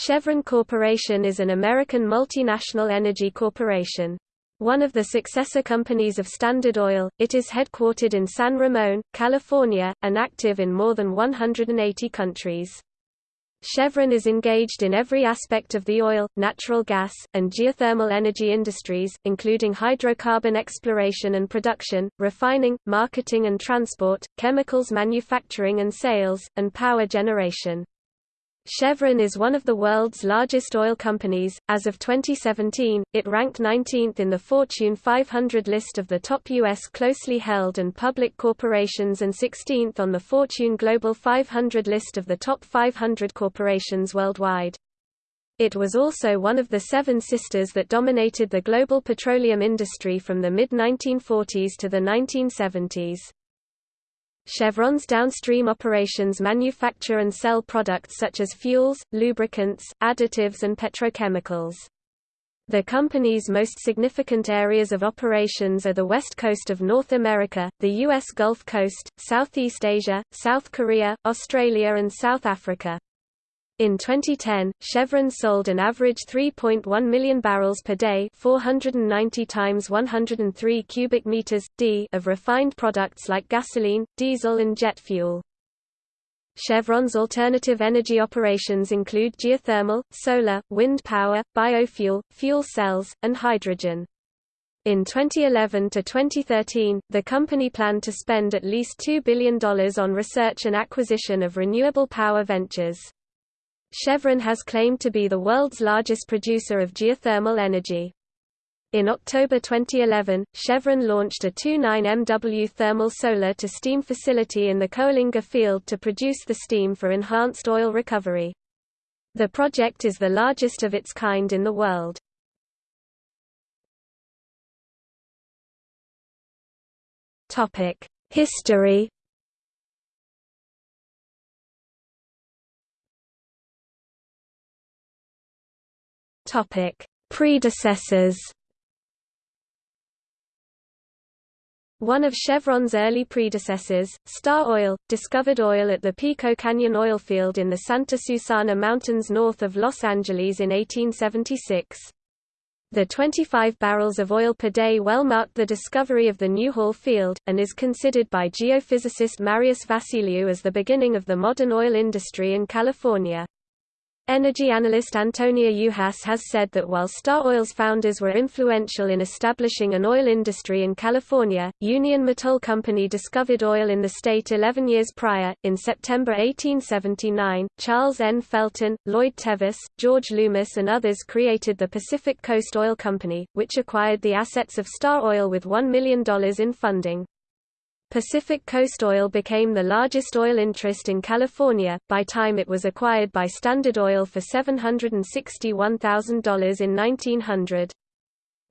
Chevron Corporation is an American multinational energy corporation. One of the successor companies of Standard Oil, it is headquartered in San Ramon, California, and active in more than 180 countries. Chevron is engaged in every aspect of the oil, natural gas, and geothermal energy industries, including hydrocarbon exploration and production, refining, marketing and transport, chemicals manufacturing and sales, and power generation. Chevron is one of the world's largest oil companies. As of 2017, it ranked 19th in the Fortune 500 list of the top U.S. closely held and public corporations and 16th on the Fortune Global 500 list of the top 500 corporations worldwide. It was also one of the seven sisters that dominated the global petroleum industry from the mid-1940s to the 1970s. Chevron's downstream operations manufacture and sell products such as fuels, lubricants, additives and petrochemicals. The company's most significant areas of operations are the west coast of North America, the U.S. Gulf Coast, Southeast Asia, South Korea, Australia and South Africa. In 2010, Chevron sold an average 3.1 million barrels per day, 490 times 103 cubic meters d of refined products like gasoline, diesel and jet fuel. Chevron's alternative energy operations include geothermal, solar, wind power, biofuel, fuel cells, and hydrogen. In 2011 to 2013, the company planned to spend at least $2 billion on research and acquisition of renewable power ventures. Chevron has claimed to be the world's largest producer of geothermal energy. In October 2011, Chevron launched a 29 MW thermal solar-to-steam facility in the Coalinga field to produce the steam for enhanced oil recovery. The project is the largest of its kind in the world. History Topic: Predecessors. One of Chevron's early predecessors, Star Oil, discovered oil at the Pico Canyon oil field in the Santa Susana Mountains north of Los Angeles in 1876. The 25 barrels of oil per day well marked the discovery of the Newhall field, and is considered by geophysicist Marius Vassiliou as the beginning of the modern oil industry in California. Energy analyst Antonia Juhasz has said that while Star Oil's founders were influential in establishing an oil industry in California, Union Mattole Company discovered oil in the state 11 years prior. In September 1879, Charles N. Felton, Lloyd Tevis, George Loomis, and others created the Pacific Coast Oil Company, which acquired the assets of Star Oil with $1 million in funding. Pacific Coast Oil became the largest oil interest in California, by time it was acquired by Standard Oil for $761,000 in 1900.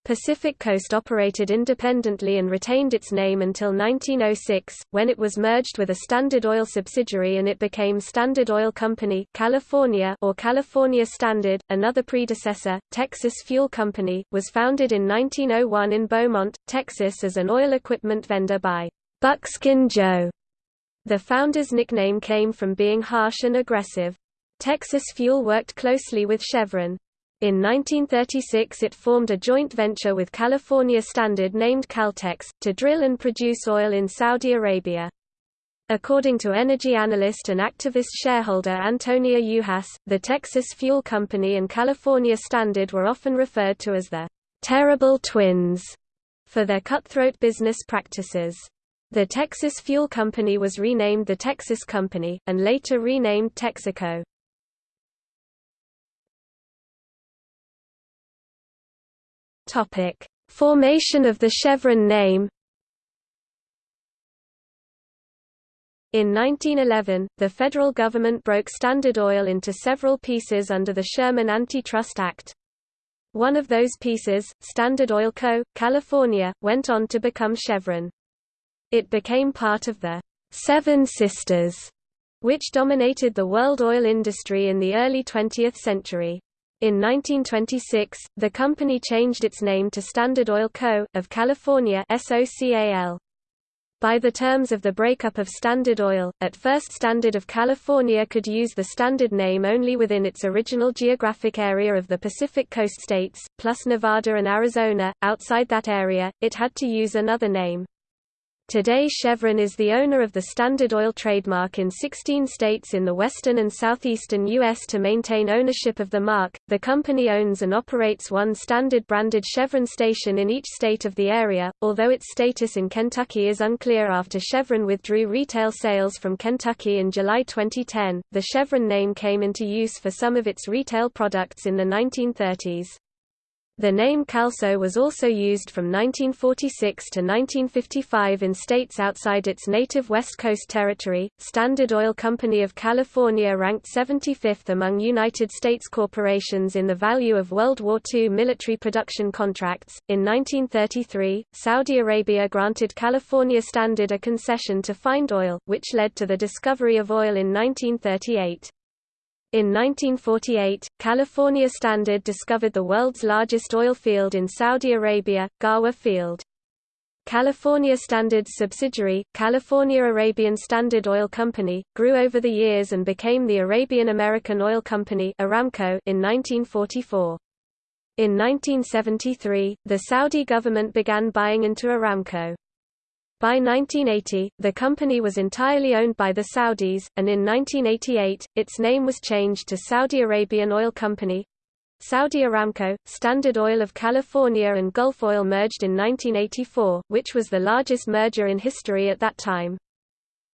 Pacific Coast operated independently and retained its name until 1906, when it was merged with a Standard Oil subsidiary and it became Standard Oil Company California or California Standard. Another predecessor, Texas Fuel Company, was founded in 1901 in Beaumont, Texas as an oil equipment vendor by Buckskin Joe. The founder's nickname came from being harsh and aggressive. Texas Fuel worked closely with Chevron. In 1936 it formed a joint venture with California Standard named Caltex, to drill and produce oil in Saudi Arabia. According to energy analyst and activist shareholder Antonia Juhasz, the Texas Fuel Company and California Standard were often referred to as the terrible twins for their cutthroat business practices. The Texas Fuel Company was renamed the Texas Company, and later renamed Texaco. Formation of the Chevron name. In 1911, the federal government broke Standard Oil into several pieces under the Sherman Antitrust Act. One of those pieces, Standard Oil Co., California, went on to become Chevron. It became part of the Seven Sisters, which dominated the world oil industry in the early 20th century. In 1926, the company changed its name to Standard Oil Co. of California SOCAL. By the terms of the breakup of Standard Oil, at first Standard of California could use the Standard name only within its original geographic area of the Pacific Coast states, plus Nevada and Arizona. Outside that area, it had to use another name. Today Chevron is the owner of the Standard Oil trademark in 16 states in the western and southeastern U.S. To maintain ownership of the mark, the company owns and operates one Standard-branded Chevron station in each state of the area, although its status in Kentucky is unclear after Chevron withdrew retail sales from Kentucky in July 2010. The Chevron name came into use for some of its retail products in the 1930s. The name Calso was also used from 1946 to 1955 in states outside its native West Coast territory. Standard Oil Company of California ranked 75th among United States corporations in the value of World War II military production contracts. In 1933, Saudi Arabia granted California Standard a concession to find oil, which led to the discovery of oil in 1938. In 1948, California Standard discovered the world's largest oil field in Saudi Arabia, Ghawar Field. California Standard's subsidiary, California Arabian Standard Oil Company, grew over the years and became the Arabian American Oil Company Aramco in 1944. In 1973, the Saudi government began buying into Aramco. By 1980, the company was entirely owned by the Saudis, and in 1988, its name was changed to Saudi Arabian Oil Company. Saudi Aramco, Standard Oil of California and Gulf Oil merged in 1984, which was the largest merger in history at that time.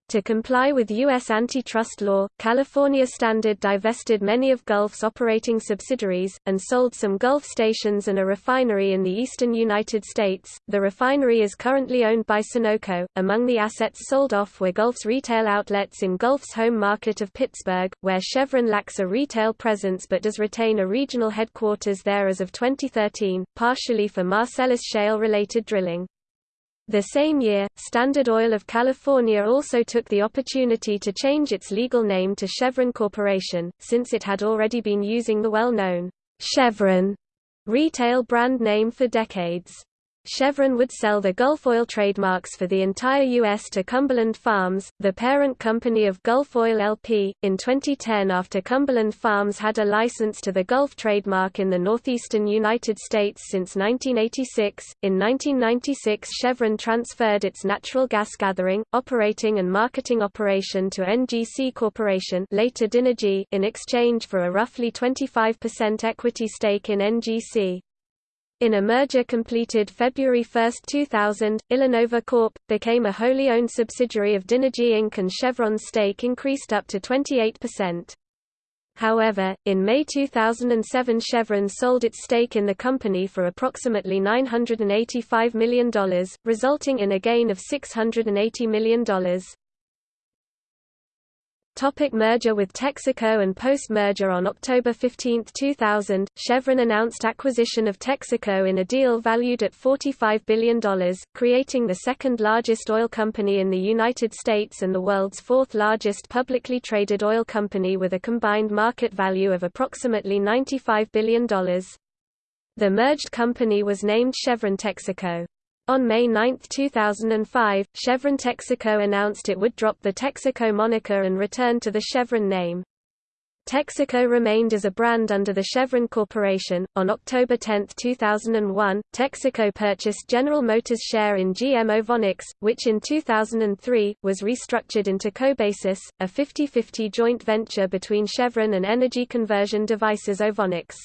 To comply with U.S. antitrust law, California Standard divested many of Gulf's operating subsidiaries, and sold some Gulf stations and a refinery in the eastern United States. The refinery is currently owned by Sunoco. Among the assets sold off were Gulf's retail outlets in Gulf's home market of Pittsburgh, where Chevron lacks a retail presence but does retain a regional headquarters there as of 2013, partially for Marcellus Shale related drilling. The same year, Standard Oil of California also took the opportunity to change its legal name to Chevron Corporation, since it had already been using the well-known Chevron retail brand name for decades. Chevron would sell the Gulf Oil trademarks for the entire U.S. to Cumberland Farms, the parent company of Gulf Oil LP. In 2010, after Cumberland Farms had a license to the Gulf trademark in the northeastern United States since 1986, in 1996 Chevron transferred its natural gas gathering, operating and marketing operation to NGC Corporation later Dynegy in exchange for a roughly 25% equity stake in NGC. In a merger completed February 1, 2000, Illinova Corp. became a wholly owned subsidiary of Dynegy Inc. and Chevron's stake increased up to 28%. However, in May 2007 Chevron sold its stake in the company for approximately $985 million, resulting in a gain of $680 million. Topic merger with Texaco and post-merger On October 15, 2000, Chevron announced acquisition of Texaco in a deal valued at $45 billion, creating the second-largest oil company in the United States and the world's fourth-largest publicly traded oil company with a combined market value of approximately $95 billion. The merged company was named Chevron Texaco. On May 9, 2005, Chevron Texaco announced it would drop the Texaco moniker and return to the Chevron name. Texaco remained as a brand under the Chevron Corporation. On October 10, 2001, Texaco purchased General Motors' share in GM Ovonics, which in 2003 was restructured into Cobasis, a 50-50 joint venture between Chevron and energy conversion devices Ovonics.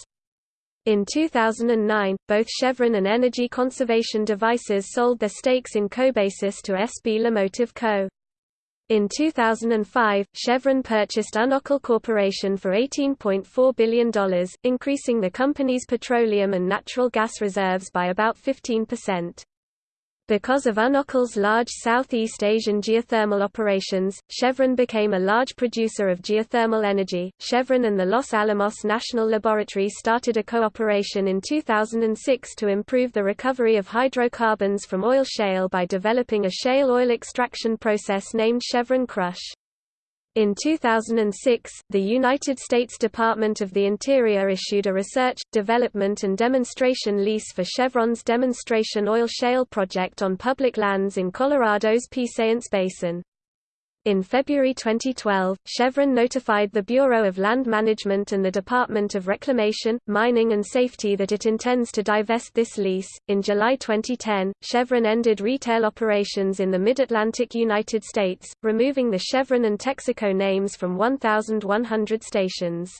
In 2009, both Chevron and Energy Conservation Devices sold their stakes in Cobasis to SB LiMotive Co. In 2005, Chevron purchased Unocal Corporation for $18.4 billion, increasing the company's petroleum and natural gas reserves by about 15%. Because of Unocal's large Southeast Asian geothermal operations, Chevron became a large producer of geothermal energy. Chevron and the Los Alamos National Laboratory started a cooperation in 2006 to improve the recovery of hydrocarbons from oil shale by developing a shale oil extraction process named Chevron Crush. In 2006, the United States Department of the Interior issued a research, development and demonstration lease for Chevron's demonstration oil shale project on public lands in Colorado's Piceance Basin. In February 2012, Chevron notified the Bureau of Land Management and the Department of Reclamation, Mining and Safety that it intends to divest this lease. In July 2010, Chevron ended retail operations in the mid-Atlantic United States, removing the Chevron and Texaco names from 1,100 stations.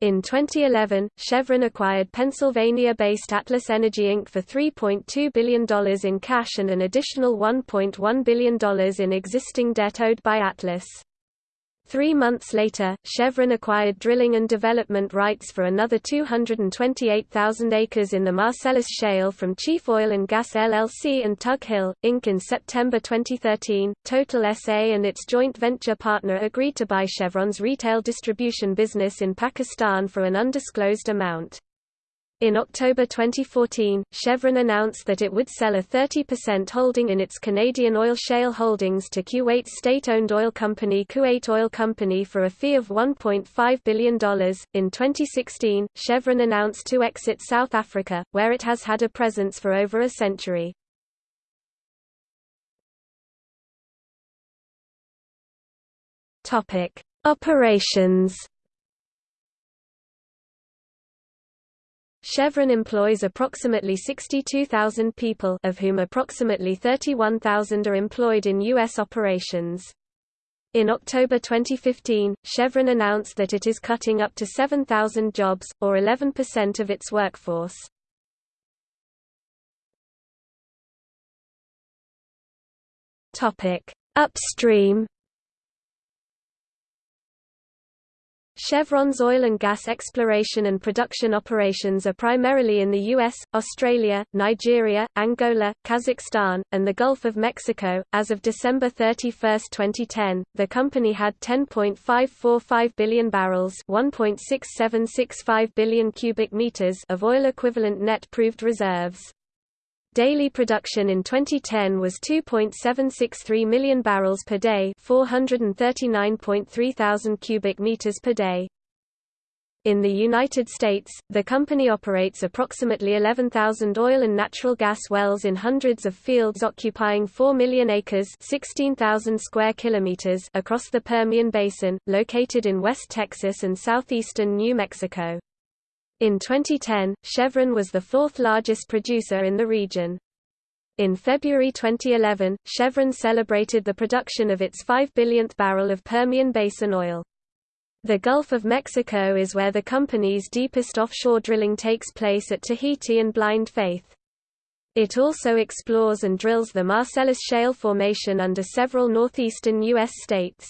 In 2011, Chevron acquired Pennsylvania-based Atlas Energy Inc. for $3.2 billion in cash and an additional $1.1 billion in existing debt owed by Atlas. Three months later, Chevron acquired drilling and development rights for another 228,000 acres in the Marcellus Shale from Chief Oil and Gas LLC and Tug Hill, Inc. In September 2013, Total SA and its joint venture partner agreed to buy Chevron's retail distribution business in Pakistan for an undisclosed amount. In October 2014, Chevron announced that it would sell a 30% holding in its Canadian oil shale holdings to Kuwait's state-owned oil company Kuwait Oil Company for a fee of $1.5 billion. In 2016, Chevron announced to exit South Africa, where it has had a presence for over a century. Topic: Operations Chevron employs approximately 62,000 people of whom approximately 31,000 are employed in U.S. operations. In October 2015, Chevron announced that it is cutting up to 7,000 jobs, or 11% of its workforce. Upstream Chevron's oil and gas exploration and production operations are primarily in the US, Australia, Nigeria, Angola, Kazakhstan, and the Gulf of Mexico. As of December 31, 2010, the company had 10.545 billion barrels, 1.6765 billion cubic meters of oil equivalent net proved reserves. Daily production in 2010 was 2.763 million barrels per day, 439.3 thousand cubic meters per day. In the United States, the company operates approximately 11,000 oil and natural gas wells in hundreds of fields occupying 4 million acres, 16,000 square kilometers across the Permian Basin, located in West Texas and southeastern New Mexico. In 2010, Chevron was the fourth largest producer in the region. In February 2011, Chevron celebrated the production of its 5 billionth barrel of Permian Basin oil. The Gulf of Mexico is where the company's deepest offshore drilling takes place at Tahiti and Blind Faith. It also explores and drills the Marcellus Shale formation under several northeastern U.S. states.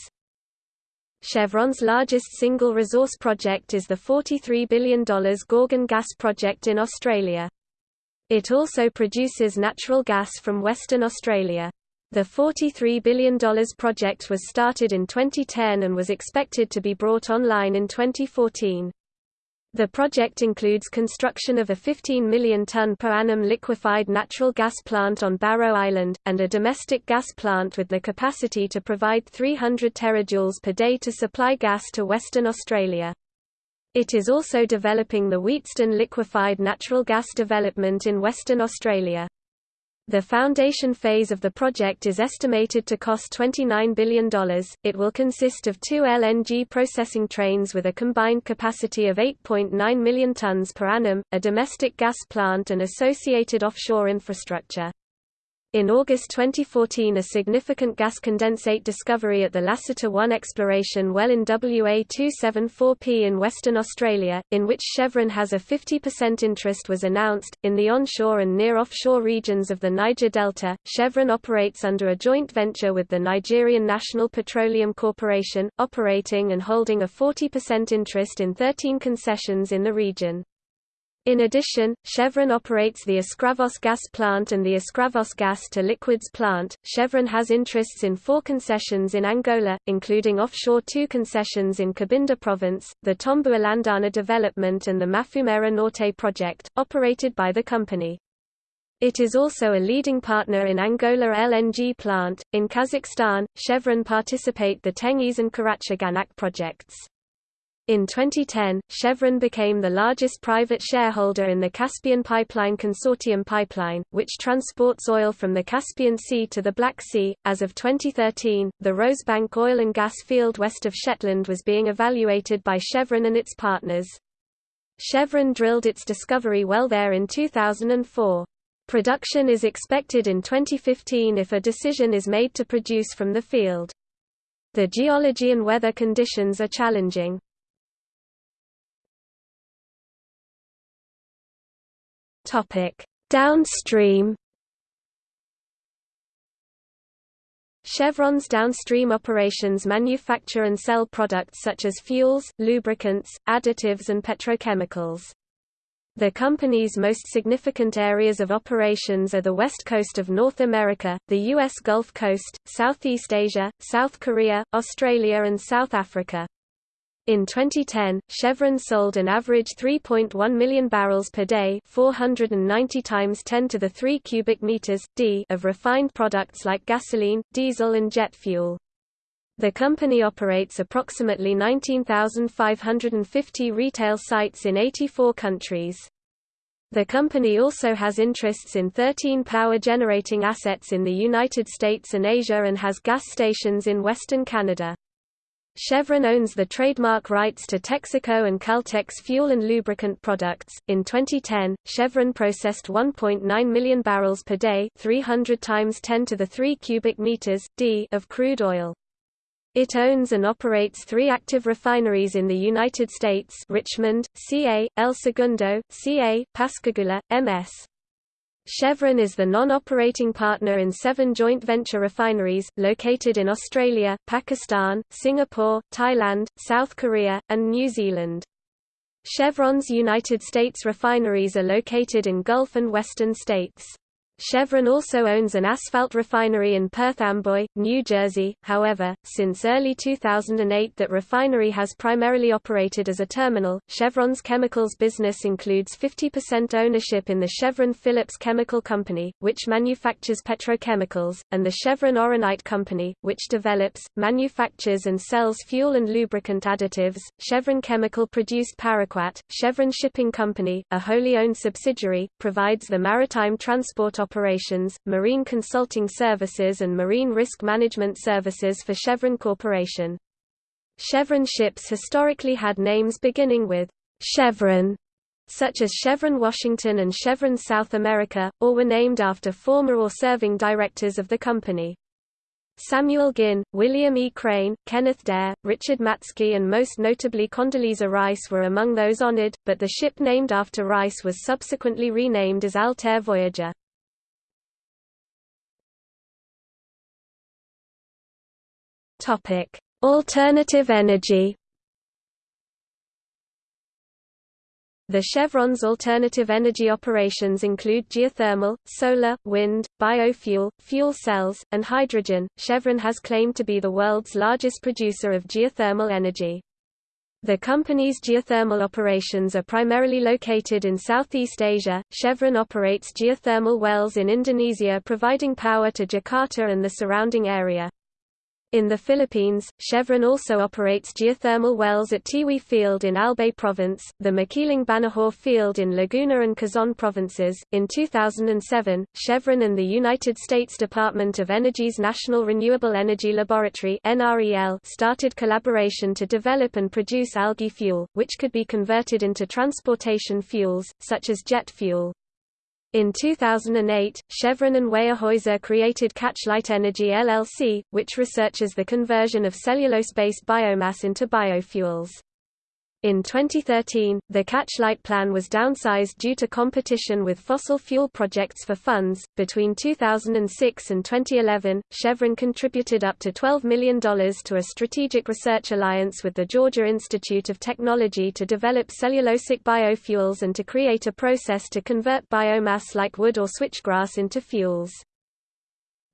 Chevron's largest single resource project is the $43 billion Gorgon gas project in Australia. It also produces natural gas from Western Australia. The $43 billion project was started in 2010 and was expected to be brought online in 2014. The project includes construction of a 15 million ton per annum liquefied natural gas plant on Barrow Island, and a domestic gas plant with the capacity to provide 300 terajoules per day to supply gas to Western Australia. It is also developing the Wheatstone liquefied natural gas development in Western Australia. The foundation phase of the project is estimated to cost $29 billion. It will consist of two LNG processing trains with a combined capacity of 8.9 million tons per annum, a domestic gas plant and associated offshore infrastructure. In August 2014 a significant gas condensate discovery at the Lasseter-1 exploration well in WA274P in Western Australia, in which Chevron has a 50% interest was announced. In the onshore and near offshore regions of the Niger Delta, Chevron operates under a joint venture with the Nigerian National Petroleum Corporation, operating and holding a 40% interest in 13 concessions in the region. In addition, Chevron operates the Escravos gas plant and the Escravos gas to liquids plant. Chevron has interests in four concessions in Angola, including offshore two concessions in Cabinda province, the Tombua-Landana development and the Mafumeira Norte project, operated by the company. It is also a leading partner in Angola LNG plant. In Kazakhstan, Chevron participate the Tengiz and Karachaganak projects. In 2010, Chevron became the largest private shareholder in the Caspian Pipeline Consortium pipeline, which transports oil from the Caspian Sea to the Black Sea. As of 2013, the Rosebank oil and gas field west of Shetland was being evaluated by Chevron and its partners. Chevron drilled its discovery well there in 2004. Production is expected in 2015 if a decision is made to produce from the field. The geology and weather conditions are challenging. Topic: Downstream. Chevron's downstream operations manufacture and sell products such as fuels, lubricants, additives and petrochemicals. The company's most significant areas of operations are the west coast of North America, the U.S. Gulf Coast, Southeast Asia, South Korea, Australia and South Africa. In 2010, Chevron sold an average 3.1 million barrels per day, 490 times 10 to the 3 cubic meters d of refined products like gasoline, diesel and jet fuel. The company operates approximately 19,550 retail sites in 84 countries. The company also has interests in 13 power generating assets in the United States and Asia and has gas stations in Western Canada. Chevron owns the trademark rights to Texaco and Caltex fuel and lubricant products. In 2010, Chevron processed 1.9 million barrels per day, 300 times 10 to the 3 cubic meters d of crude oil. It owns and operates three active refineries in the United States Richmond, CA, El Segundo, CA, Pascagoula, MS. Chevron is the non-operating partner in seven joint venture refineries, located in Australia, Pakistan, Singapore, Thailand, South Korea, and New Zealand. Chevron's United States refineries are located in Gulf and Western states. Chevron also owns an asphalt refinery in Perth Amboy, New Jersey, however, since early 2008 that refinery has primarily operated as a terminal. Chevron's chemicals business includes 50% ownership in the Chevron Phillips Chemical Company, which manufactures petrochemicals, and the Chevron Oronite Company, which develops, manufactures and sells fuel and lubricant additives. Chevron Chemical produced Paraquat. Chevron Shipping Company, a wholly owned subsidiary, provides the maritime transport operations, marine consulting services and marine risk management services for Chevron Corporation. Chevron ships historically had names beginning with Chevron, such as Chevron Washington and Chevron South America, or were named after former or serving directors of the company. Samuel Ginn, William E. Crain, Kenneth Derr, Richard Matzke and most notably Condoleezza Rice were among those honored, but the ship named after Rice was subsequently renamed as Altair Voyager. Topic: Alternative energy. The Chevron's alternative energy operations include geothermal, solar, wind, biofuel, fuel cells, and hydrogen. Chevron has claimed to be the world's largest producer of geothermal energy. The company's geothermal operations are primarily located in Southeast Asia. Chevron operates geothermal wells in Indonesia providing power to Jakarta and the surrounding area. In the Philippines, Chevron also operates geothermal wells at Tiwi Field in Albay Province, the Makiling Banahaw Field in Laguna and Quezon provinces. In 2007, Chevron and the United States Department of Energy's National Renewable Energy Laboratory started collaboration to develop and produce algae fuel, which could be converted into transportation fuels, such as jet fuel. In 2008, Chevron and Weyerhaeuser created Catchlight Energy LLC, which researches the conversion of cellulose-based biomass into biofuels. In 2013, the Catchlight plan was downsized due to competition with fossil fuel projects for funds. Between 2006 and 2011, Chevron contributed up to $12 million to a strategic research alliance with the Georgia Institute of Technology to develop cellulosic biofuels and to create a process to convert biomass like wood or switchgrass into fuels.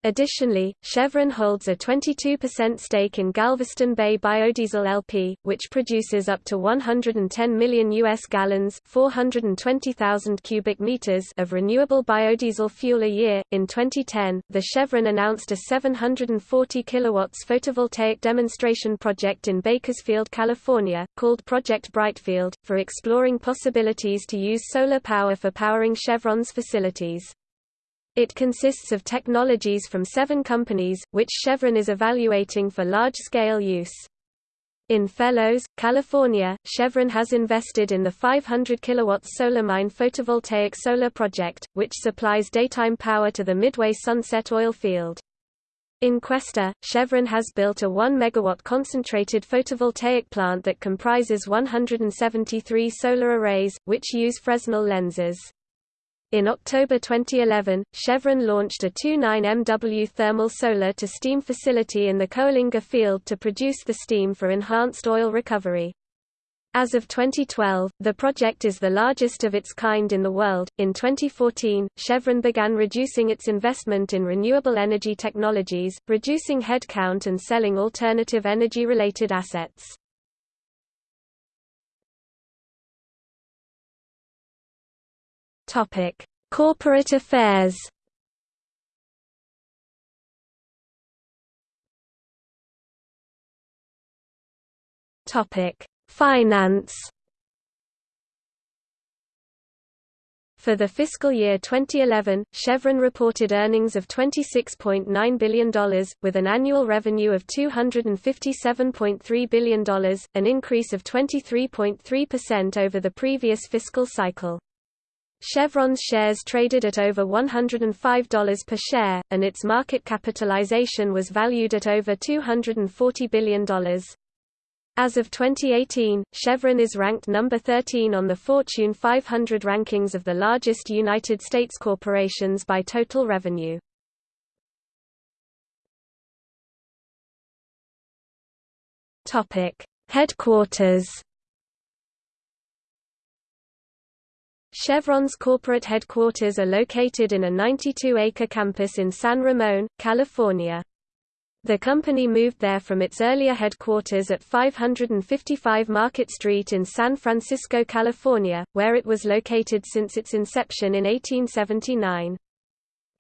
Additionally, Chevron holds a 22% stake in Galveston Bay Biodiesel LP, which produces up to 110 million US gallons, 420,000 cubic meters of renewable biodiesel fuel a year. In 2010, the Chevron announced a 740 kilowatts photovoltaic demonstration project in Bakersfield, California, called Project Brightfield, for exploring possibilities to use solar power for powering Chevron's facilities. It consists of technologies from seven companies, which Chevron is evaluating for large-scale use. In Fellows, California, Chevron has invested in the 500 kW SolarMine photovoltaic solar project, which supplies daytime power to the Midway Sunset oil field. In Questa, Chevron has built a 1 MW concentrated photovoltaic plant that comprises 173 solar arrays, which use Fresnel lenses. In October 2011, Chevron launched a 29 MW thermal solar-to-steam facility in the Coalinga field to produce the steam for enhanced oil recovery. As of 2012, the project is the largest of its kind in the world. In 2014, Chevron began reducing its investment in renewable energy technologies, reducing headcount and selling alternative energy related assets. Topic: Corporate affairs. Topic: Finance. For the fiscal year 2011, Chevron reported earnings of $26.9 billion, with an annual revenue of $257.3 billion, an increase of 23.3% over the previous fiscal cycle. Chevron's shares traded at over $105 per share, and its market capitalization was valued at over $240 billion. As of 2018, Chevron is ranked number 13 on the Fortune 500 rankings of the largest United States corporations by total revenue. Headquarters Chevron's corporate headquarters are located in a 92-acre campus in San Ramon, California. The company moved there from its earlier headquarters at 555 Market Street in San Francisco, California, where it was located since its inception in 1879.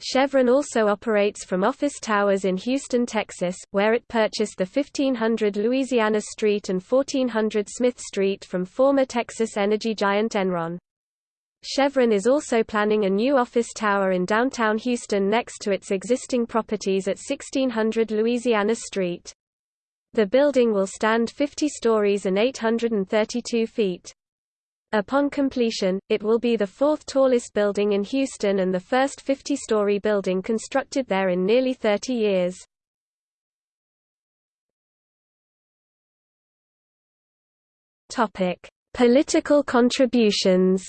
Chevron also operates from office towers in Houston, Texas, where it purchased the 1500 Louisiana Street and 1400 Smith Street from former Texas energy giant Enron. Chevron is also planning a new office tower in downtown Houston next to its existing properties at 1600 Louisiana Street. The building will stand 50 stories and 832 feet. Upon completion, it will be the fourth tallest building in Houston and the first 50-story building constructed there in nearly 30 years. Political contributions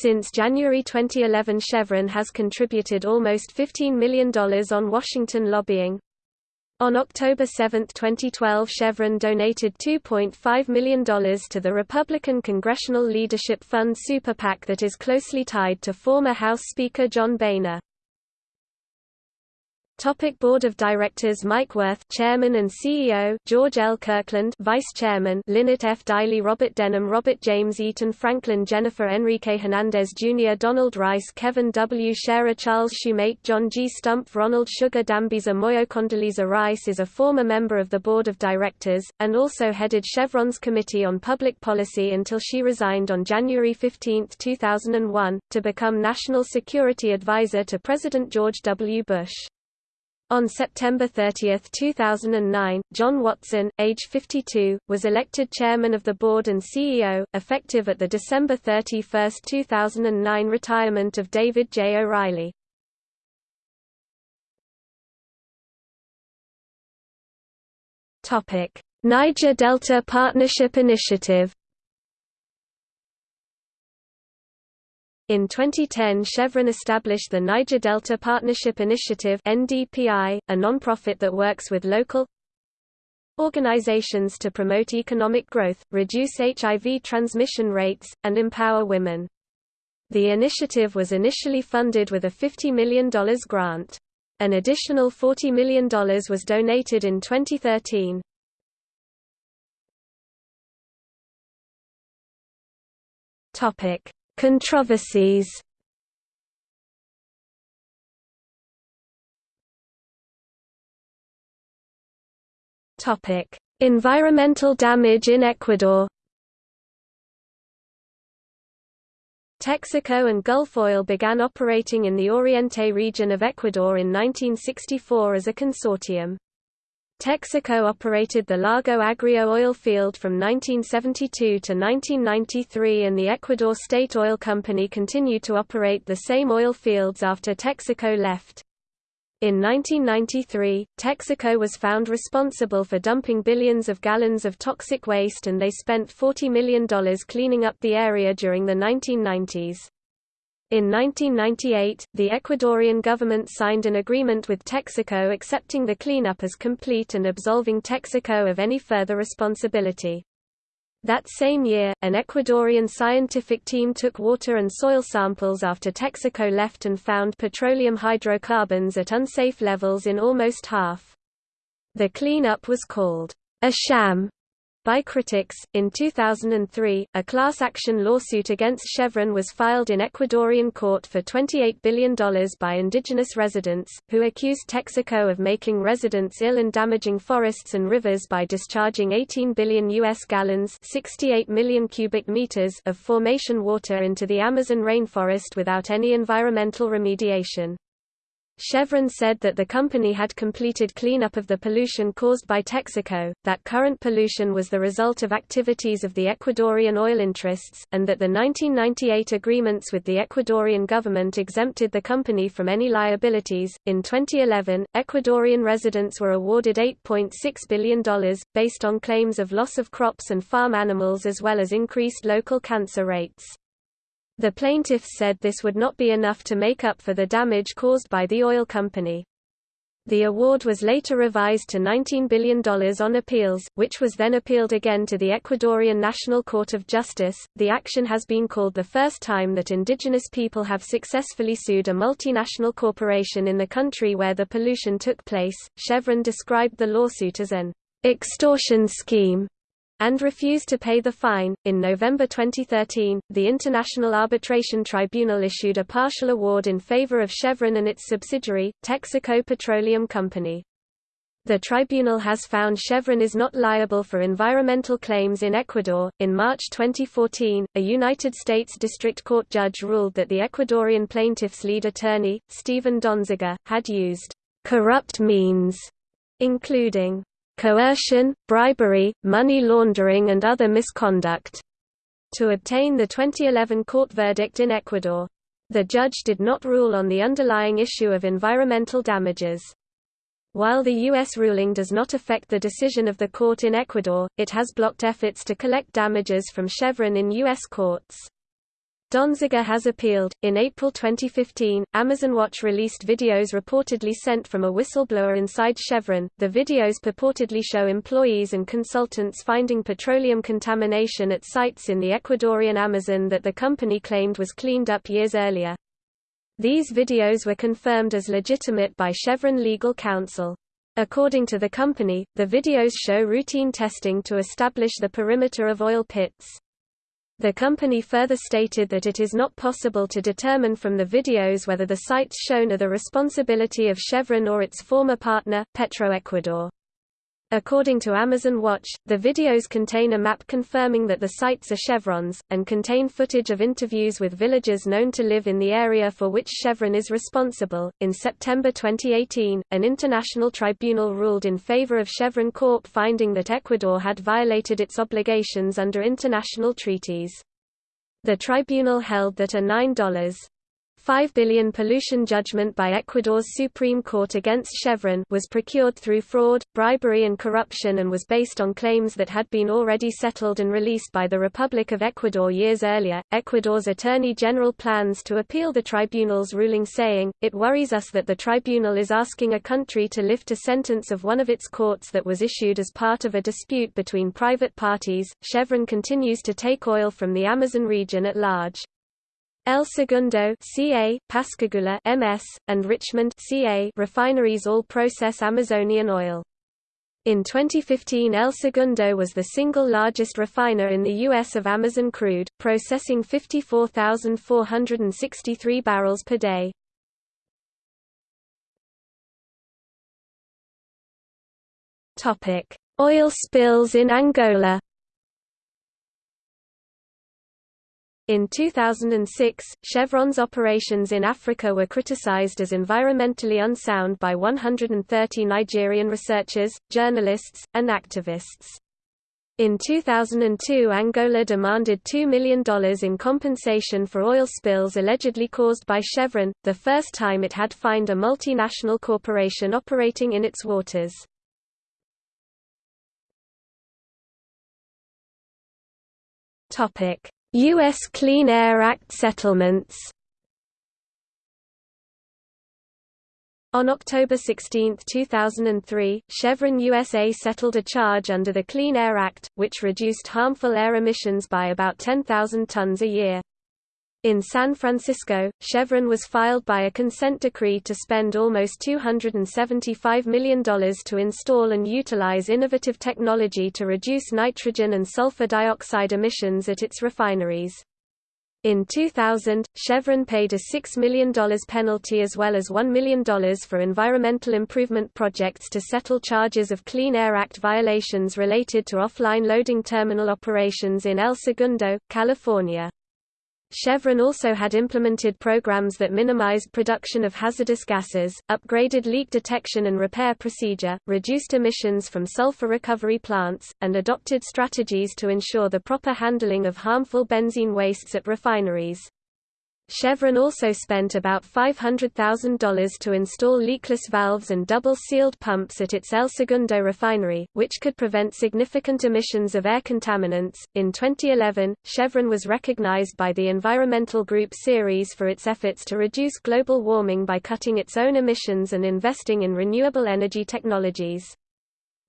Since January 2011 Chevron has contributed almost $15 million on Washington lobbying. On October 7, 2012 Chevron donated $2.5 million to the Republican Congressional Leadership Fund Super PAC that is closely tied to former House Speaker John Boehner. Topic Board of Directors Mike Wirth Chairman and CEO George L. Kirkland Vice Chairman Linnet F. Deily Robert Denham Robert James Eaton Franklyn Jenifer Enrique Hernandez Jr. Donald Rice Kevin W. Sharer Charles Shoemate John G. Stumpf Ronald Sugar Dambisa Moyo Condoleezza Rice is a former member of the Board of Directors, and also headed Chevron's Committee on Public Policy until she resigned on January 15, 2001, to become National Security Advisor to President George W. Bush. On September 30, 2009, John Watson, age 52, was elected chairman of the board and CEO, effective at the December 31, 2009 retirement of David J. O'Reilly. Niger Delta Partnership Initiative In 2010 Chevron established the Niger Delta Partnership Initiative NDPI, a nonprofit that works with local organizations to promote economic growth, reduce HIV transmission rates, and empower women. The initiative was initially funded with a $50 million grant. An additional $40 million was donated in 2013. Topic: Controversies. Topic: Environmental damage in Ecuador. Texaco and Gulf Oil began operating in the Oriente region of Ecuador in 1964 as a consortium. Texaco operated the Lago Agrio oil field from 1972 to 1993 and the Ecuador State Oil Company continued to operate the same oil fields after Texaco left. In 1993, Texaco was found responsible for dumping billions of gallons of toxic waste and they spent $40 million cleaning up the area during the 1990s. In 1998, the Ecuadorian government signed an agreement with Texaco accepting the cleanup as complete and absolving Texaco of any further responsibility. That same year, an Ecuadorian scientific team took water and soil samples after Texaco left and found petroleum hydrocarbons at unsafe levels in almost half. The cleanup was called a sham by critics. In 2003, a class action lawsuit against Chevron was filed in Ecuadorian court for $28 billion by indigenous residents, who accused Texaco of making residents ill and damaging forests and rivers by discharging 18 billion U.S. gallons 68 million cubic meters of formation water into the Amazon rainforest without any environmental remediation. Chevron said that the company had completed cleanup of the pollution caused by Texaco, that current pollution was the result of activities of the Ecuadorian oil interests, and that the 1998 agreements with the Ecuadorian government exempted the company from any liabilities. In 2011, Ecuadorian residents were awarded $8.6 billion, based on claims of loss of crops and farm animals as well as increased local cancer rates. The plaintiffs said this would not be enough to make up for the damage caused by the oil company. The award was later revised to $19 billion on appeals, which was then appealed again to the Ecuadorian National Court of Justice. The action has been called the first time that indigenous people have successfully sued a multinational corporation in the country where the pollution took place. Chevron described the lawsuit as an extortion scheme and refused to pay the fine. In November 2013, the International Arbitration Tribunal issued a partial award in favor of Chevron and its subsidiary, Texaco Petroleum Company. The tribunal has found Chevron is not liable for environmental claims in Ecuador. In March 2014, a United States District Court judge ruled that the Ecuadorian plaintiff's lead attorney, Steven Donziger, had used corrupt means, including coercion, bribery, money laundering and other misconduct to obtain the 2011 court verdict in Ecuador. The judge did not rule on the underlying issue of environmental damages. While the U.S. ruling does not affect the decision of the court in Ecuador, it has blocked efforts to collect damages from Chevron in U.S. courts. Donziger has appealed. In April 2015, Amazon Watch released videos reportedly sent from a whistleblower inside Chevron. The videos purportedly show employees and consultants finding petroleum contamination at sites in the Ecuadorian Amazon that the company claimed was cleaned up years earlier. These videos were confirmed as legitimate by Chevron legal counsel. According to the company, the videos show routine testing to establish the perimeter of oil pits. The company further stated that it is not possible to determine from the videos whether the sites shown are the responsibility of Chevron or its former partner, Petroecuador. According to Amazon Watch, the videos contain a map confirming that the sites are Chevron's, and contain footage of interviews with villagers known to live in the area for which Chevron is responsible. In September 2018, an international tribunal ruled in favor of Chevron Corp, finding that Ecuador had violated its obligations under international treaties. The tribunal held that a $9 5 billion pollution judgment by Ecuador's Supreme Court against Chevron was procured through fraud, bribery and corruption and was based on claims that had been already settled and released by the Republic of Ecuador years earlier. Ecuador's Attorney General plans to appeal the tribunal's ruling saying, "It worries us that the tribunal is asking a country to lift a sentence of one of its courts that was issued as part of a dispute between private parties." Chevron continues to take oil from the Amazon region at large. El Segundo CA, Pascagoula MS, and Richmond CA refineries all process Amazonian oil. In 2015 El Segundo was the single largest refiner in the U.S. of Amazon crude, processing 54,463 barrels per day. Oil spills in Angola In 2006, Chevron's operations in Africa were criticized as environmentally unsound by 130 Nigerian researchers, journalists, and activists. In 2002 Angola demanded $2 million in compensation for oil spills allegedly caused by Chevron, the first time it had fined a multinational corporation operating in its waters. Topic: U.S. Clean Air Act settlements On October 16, 2003, Chevron USA settled a charge under the Clean Air Act, which reduced harmful air emissions by about 10,000 tons a year. In San Francisco, Chevron was filed by a consent decree to spend almost $275 million to install and utilize innovative technology to reduce nitrogen and sulfur dioxide emissions at its refineries. In 2000, Chevron paid a $6 million penalty as well as $1 million for environmental improvement projects to settle charges of Clean Air Act violations related to offline loading terminal operations in El Segundo, California. Chevron also had implemented programs that minimized production of hazardous gases, upgraded leak detection and repair procedure, reduced emissions from sulfur recovery plants, and adopted strategies to ensure the proper handling of harmful benzene wastes at refineries. Chevron also spent about $500,000 to install leakless valves and double-sealed pumps at its El Segundo refinery, which could prevent significant emissions of air contaminants. In 2011, Chevron was recognized by the environmental group Ceres for its efforts to reduce global warming by cutting its own emissions and investing in renewable energy technologies.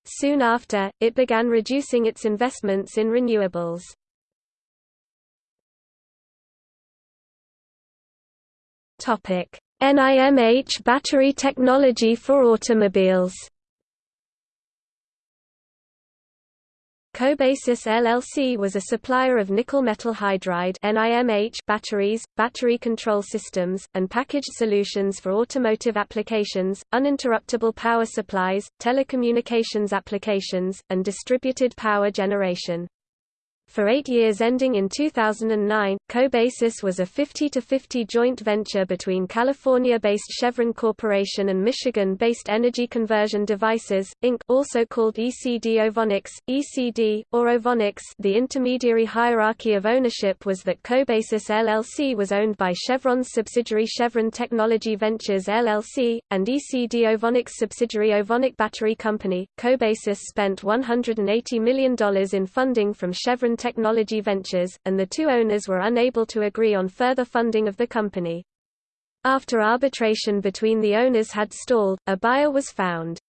Soon after, it began reducing its investments in renewables. NIMH battery technology for automobiles. Cobasys LLC was a supplier of nickel metal hydride NIMH batteries, battery control systems, and packaged solutions for automotive applications, uninterruptible power supplies, telecommunications applications, and distributed power generation. For eight years ending in 2009, Cobasys was a 50-50 joint venture between California-based Chevron Corporation and Michigan-based Energy Conversion Devices, Inc. also called ECD Ovonics, ECD, or Ovonics the intermediary hierarchy of ownership was that Cobasys LLC was owned by Chevron's subsidiary Chevron Technology Ventures LLC, and ECD Ovonics subsidiary Ovonic Battery Company. Cobasys spent $180 million in funding from Chevron Technology Ventures, and the two owners were unable to agree on further funding of the company. After arbitration between the owners had stalled, a buyer was found.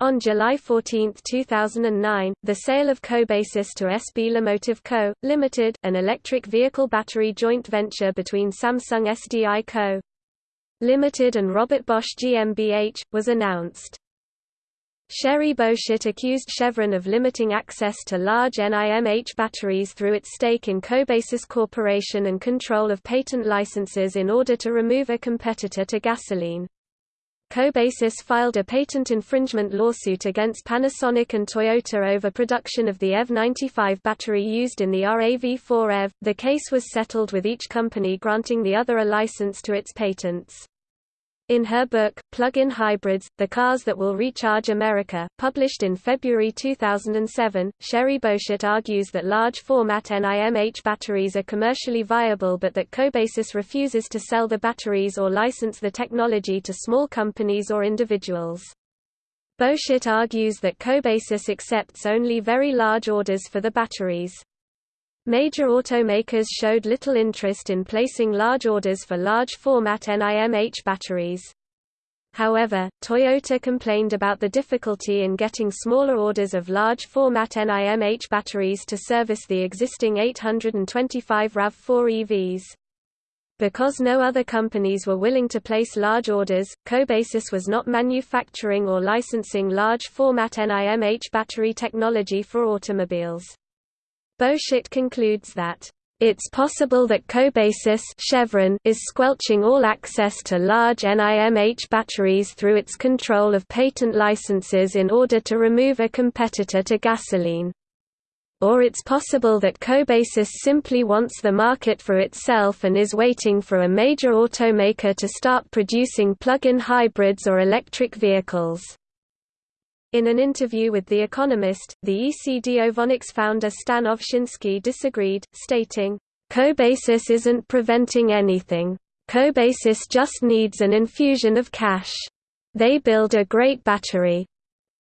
On July 14, 2009, the sale of Cobasys to SB LiMotive Co., Limited, an electric vehicle battery joint venture between Samsung SDI Co. Limited and Robert Bosch GmbH, was announced. Sherry Boschert accused Chevron of limiting access to large NIMH batteries through its stake in Cobasys Corporation and control of patent licenses in order to remove a competitor to gasoline. Cobasys filed a patent infringement lawsuit against Panasonic and Toyota over production of the EV95 battery used in the RAV4 EV. The case was settled with each company granting the other a license to its patents. In her book, Plug-in Hybrids, The Cars That Will Recharge America, published in February 2007, Sherry Boschert argues that large-format NIMH batteries are commercially viable but that Cobasys refuses to sell the batteries or license the technology to small companies or individuals. Boschert argues that Cobasys accepts only very large orders for the batteries. Major automakers showed little interest in placing large orders for large-format NIMH batteries. However, Toyota complained about the difficulty in getting smaller orders of large-format NIMH batteries to service the existing 825 RAV4 EVs. Because no other companies were willing to place large orders, Cobasys was not manufacturing or licensing large-format NIMH battery technology for automobiles. Boschert concludes that it's possible that Cobasys Chevron is squelching all access to large NIMH batteries through its control of patent licenses in order to remove a competitor to gasoline or it's possible that Cobasys simply wants the market for itself and is waiting for a major automaker to start producing plug-in hybrids or electric vehicles. In an interview with The Economist, the ECD Ovonics founder Stan Ovshinsky disagreed, stating, Cobasys isn't preventing anything. Cobasys just needs an infusion of cash. They build a great battery,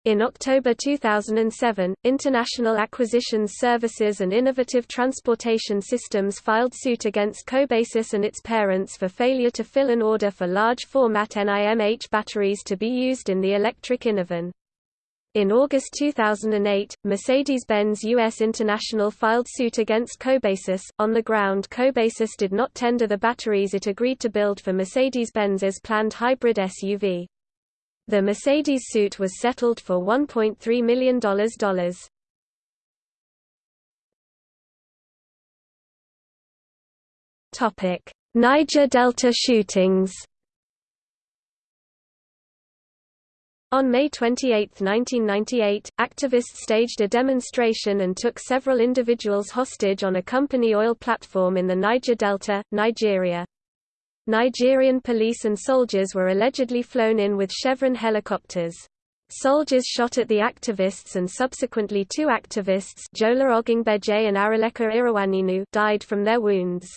in October 2007, International Acquisitions Services and Innovative Transportation Systems filed suit against Cobasys and its parents for failure to fill an order for large-format NIMH batteries to be used in the electric Innovan. In August 2008, Mercedes-Benz US International filed suit against Cobasys, on the ground Cobasys did not tender the batteries it agreed to build for Mercedes-Benz's planned hybrid SUV. The Mercedes suit was settled for $1.3 million. Niger Delta shootings. On May 28, 1998, activists staged a demonstration and took several individuals hostage on a company oil platform in the Niger Delta, Nigeria. Nigerian police and soldiers were allegedly flown in with Chevron helicopters. Soldiers shot at the activists and subsequently two activists Jola Ogungbeje and Araleka Irawaninu died from their wounds.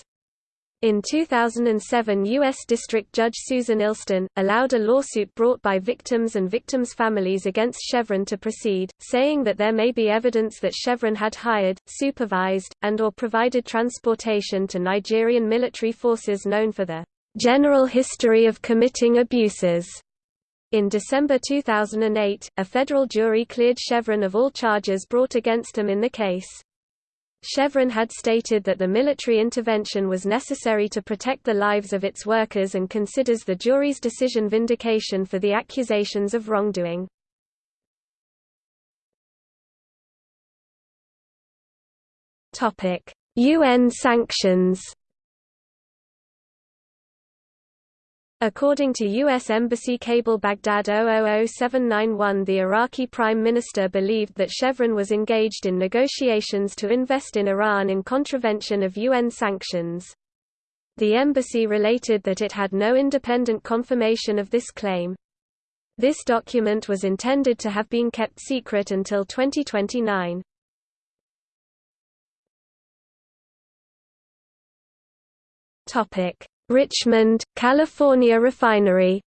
In 2007 U.S. District Judge Susan Illston, allowed a lawsuit brought by victims and victims' families against Chevron to proceed, saying that there may be evidence that Chevron had hired, supervised, and or provided transportation to Nigerian military forces known for the General History of Committing Abuses. In December 2008, a federal jury cleared Chevron of all charges brought against him in the case. Chevron had stated that the military intervention was necessary to protect the lives of its workers and considers the jury's decision vindication for the accusations of wrongdoing. UN sanctions According to U.S. Embassy cable Baghdad 000791 the Iraqi Prime Minister believed that Chevron was engaged in negotiations to invest in Iran in contravention of UN sanctions. The embassy related that it had no independent confirmation of this claim. This document was intended to have been kept secret until 2029. Topic Richmond, California refinery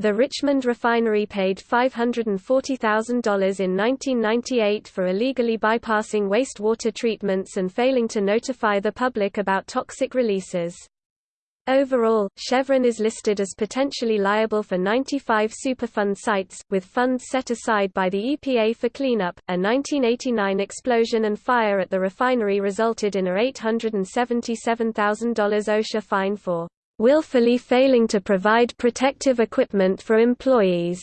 The Richmond refinery paid $540,000 in 1998 for illegally bypassing wastewater treatments and failing to notify the public about toxic releases. Overall, Chevron is listed as potentially liable for 95 Superfund sites, with funds set aside by the EPA for cleanup. A 1989 explosion and fire at the refinery resulted in a $877,000 OSHA fine for willfully failing to provide protective equipment for employees.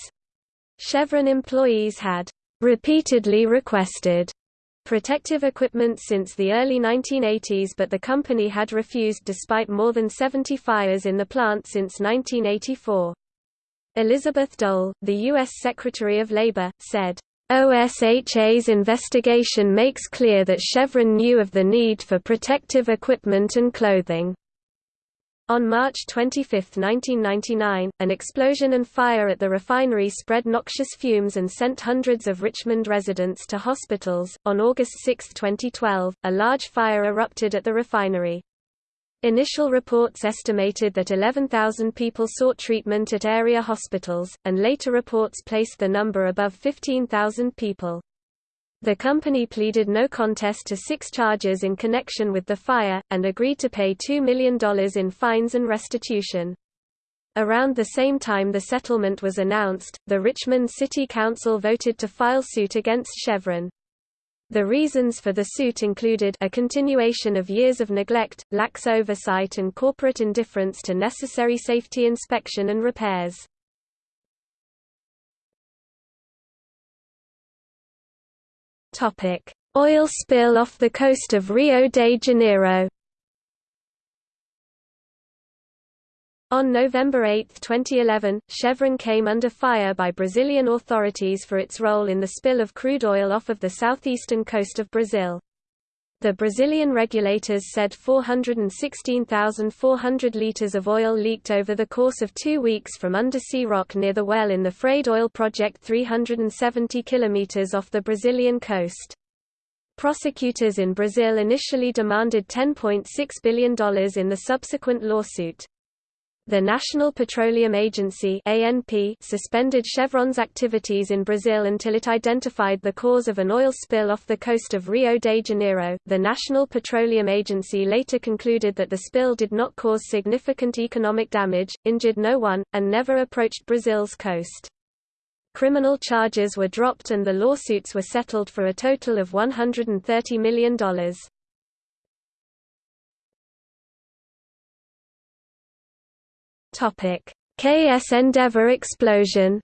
Chevron employees had repeatedly requested protective equipment since the early 1980s but the company had refused despite more than 70 fires in the plant since 1984. Elizabeth Dole, the U.S. Secretary of Labor, said, OSHA's investigation makes clear that Chevron knew of the need for protective equipment and clothing. On March 25, 1999, an explosion and fire at the refinery spread noxious fumes and sent hundreds of Richmond residents to hospitals. On August 6, 2012, a large fire erupted at the refinery. Initial reports estimated that 11,000 people sought treatment at area hospitals, and later reports placed the number above 15,000 people. The company pleaded no contest to six charges in connection with the fire, and agreed to pay $2 million in fines and restitution. Around the same time the settlement was announced, the Richmond City Council voted to file suit against Chevron. The reasons for the suit included a continuation of years of neglect, lax oversight and corporate indifference to necessary safety inspection and repairs. Oil spill off the coast of Rio de Janeiro On November 8, 2011, Chevron came under fire by Brazilian authorities for its role in the spill of crude oil off of the southeastern coast of Brazil. The Brazilian regulators said 416,400 liters of oil leaked over the course of two weeks from undersea rock near the well in the Frade oil project 370 kilometers off the Brazilian coast. Prosecutors in Brazil initially demanded $10.6 billion in the subsequent lawsuit. The National Petroleum Agency ANP suspended Chevron's activities in Brazil until it identified the cause of an oil spill off the coast of Rio de Janeiro. The National Petroleum Agency later concluded that the spill did not cause significant economic damage, injured no one, and never approached Brazil's coast. Criminal charges were dropped and the lawsuits were settled for a total of $130 million. Topic: KS Endeavour explosion.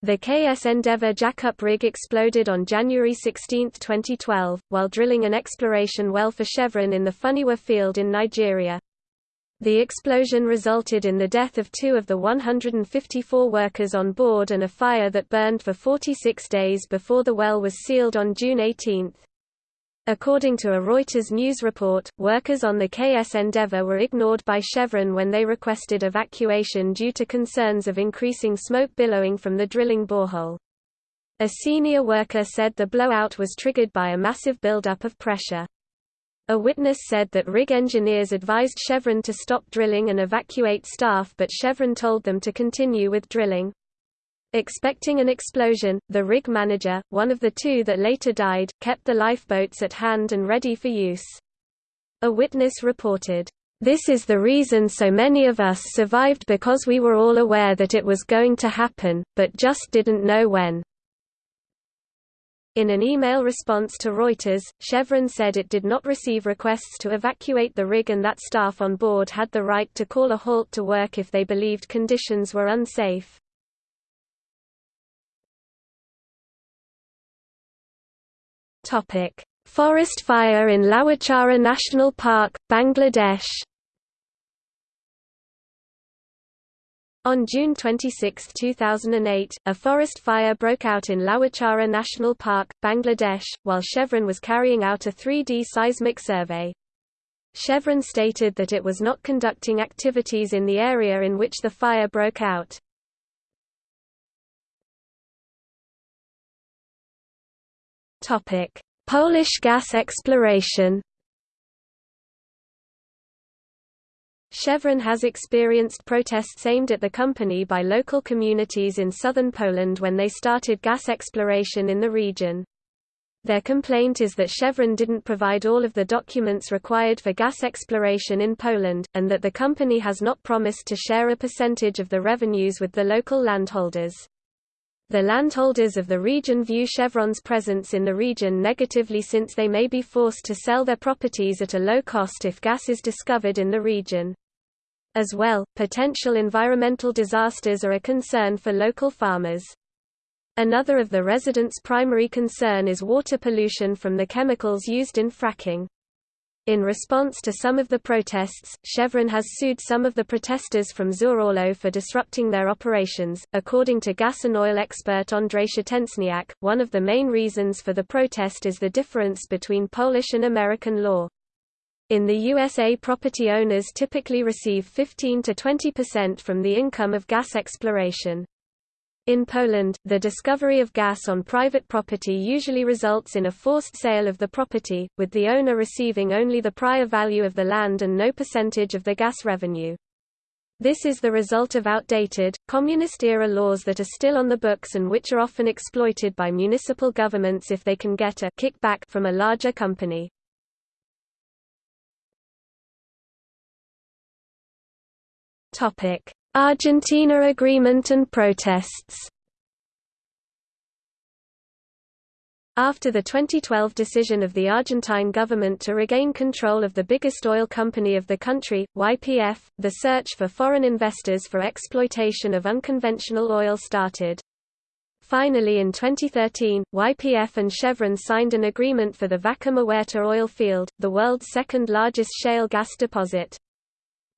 The KS Endeavour jackup rig exploded on January 16, 2012, while drilling an exploration well for Chevron in the Funiwa field in Nigeria. The explosion resulted in the death of two of the 154 workers on board and a fire that burned for 46 days before the well was sealed on June 18. According to a Reuters news report, workers on the KS Endeavour were ignored by Chevron when they requested evacuation due to concerns of increasing smoke billowing from the drilling borehole. A senior worker said the blowout was triggered by a massive buildup of pressure. A witness said that rig engineers advised Chevron to stop drilling and evacuate staff but Chevron told them to continue with drilling. Expecting an explosion, the rig manager, one of the two that later died, kept the lifeboats at hand and ready for use. A witness reported, "...this is the reason so many of us survived because we were all aware that it was going to happen, but just didn't know when." In an email response to Reuters, Chevron said it did not receive requests to evacuate the rig and that staff on board had the right to call a halt to work if they believed conditions were unsafe. Topic: Forest fire in Lawachara National Park, Bangladesh. On June 26, 2008, a forest fire broke out in Lawachara National Park, Bangladesh, while Chevron was carrying out a 3D seismic survey. Chevron stated that it was not conducting activities in the area in which the fire broke out. Topic: Polish gas exploration. Chevron has experienced protests aimed at the company by local communities in southern Poland when they started gas exploration in the region. Their complaint is that Chevron didn't provide all of the documents required for gas exploration in Poland, and that the company has not promised to share a percentage of the revenues with the local landholders. The landholders of the region view Chevron's presence in the region negatively since they may be forced to sell their properties at a low cost if gas is discovered in the region. As well, potential environmental disasters are a concern for local farmers. Another of the residents' primary concern is water pollution from the chemicals used in fracking. In response to some of the protests, Chevron has sued some of the protesters from Żurawo for disrupting their operations. According to gas and oil expert Andrzej Szczęśniak, one of the main reasons for the protest is the difference between Polish and American law. In the USA property owners typically receive 15 to 20% from the income of gas exploration. In Poland, the discovery of gas on private property usually results in a forced sale of the property, with the owner receiving only the prior value of the land and no percentage of the gas revenue. This is the result of outdated, communist-era laws that are still on the books and which are often exploited by municipal governments if they can get a kickback from a larger company. Topic: Argentina agreement and protests After the 2012 decision of the Argentine government to regain control of the biggest oil company of the country, YPF, the search for foreign investors for exploitation of unconventional oil started. Finally in 2013, YPF and Chevron signed an agreement for the Vaca Muerta oil field, the world's second largest shale gas deposit.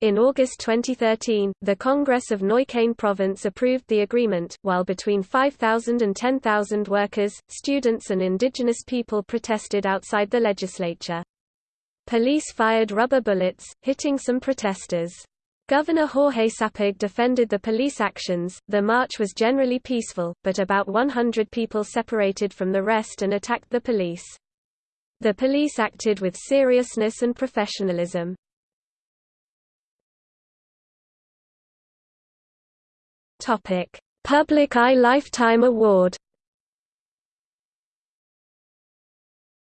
In August 2013, the Congress of Neuquén Province approved the agreement, while between 5,000 and 10,000 workers, students and indigenous people protested outside the legislature. Police fired rubber bullets, hitting some protesters. Governor Jorge Sapag defended the police actions. The march was generally peaceful, but about 100 people separated from the rest and attacked the police. The police acted with seriousness and professionalism. Topic: Public Eye Lifetime Award.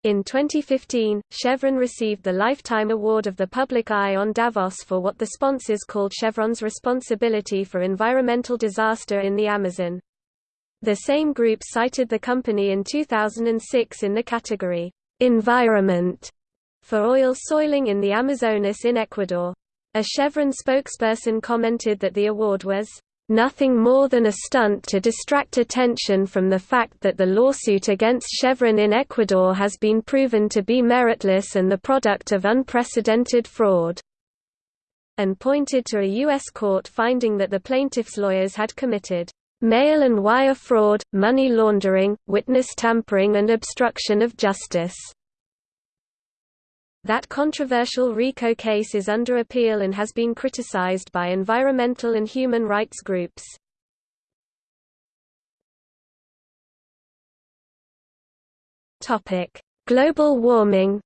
In 2015, Chevron received the Lifetime Award of the Public Eye on Davos for what the sponsors called Chevron's responsibility for environmental disaster in the Amazon. The same group cited the company in 2006 in the category, Environment, for oil soiling in the Amazonas in Ecuador. A Chevron spokesperson commented that the award was nothing more than a stunt to distract attention from the fact that the lawsuit against Chevron in Ecuador has been proven to be meritless and the product of unprecedented fraud and pointed to a U.S. court finding that the plaintiff's lawyers had committed mail and wire fraud, money laundering, witness tampering and obstruction of justice. That controversial RICO case is under appeal and has been criticized by environmental and human rights groups. Global warming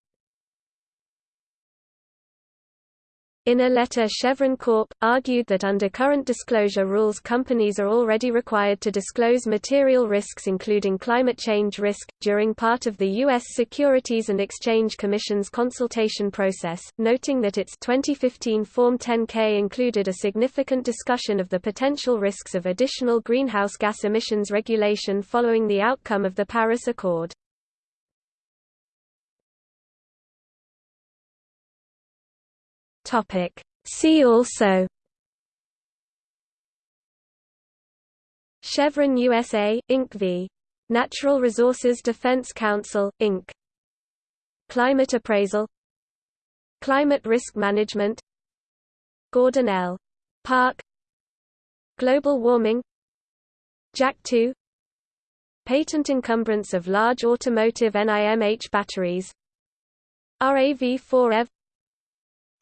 In a letter Chevron Corp. argued that under current disclosure rules companies are already required to disclose material risks including climate change risk, during part of the U.S. Securities and Exchange Commission's consultation process, noting that its 2015 Form 10-K included a significant discussion of the potential risks of additional greenhouse gas emissions regulation following the outcome of the Paris Accord. Topic. See also Chevron USA, Inc. v. Natural Resources Defense Council, Inc. Climate appraisal Climate risk management Gordon L. Park Global warming Jack 2 Patent encumbrance of large automotive NIMH batteries RAV4 EV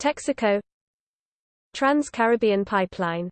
Texaco. Trans-Caribbean Pipeline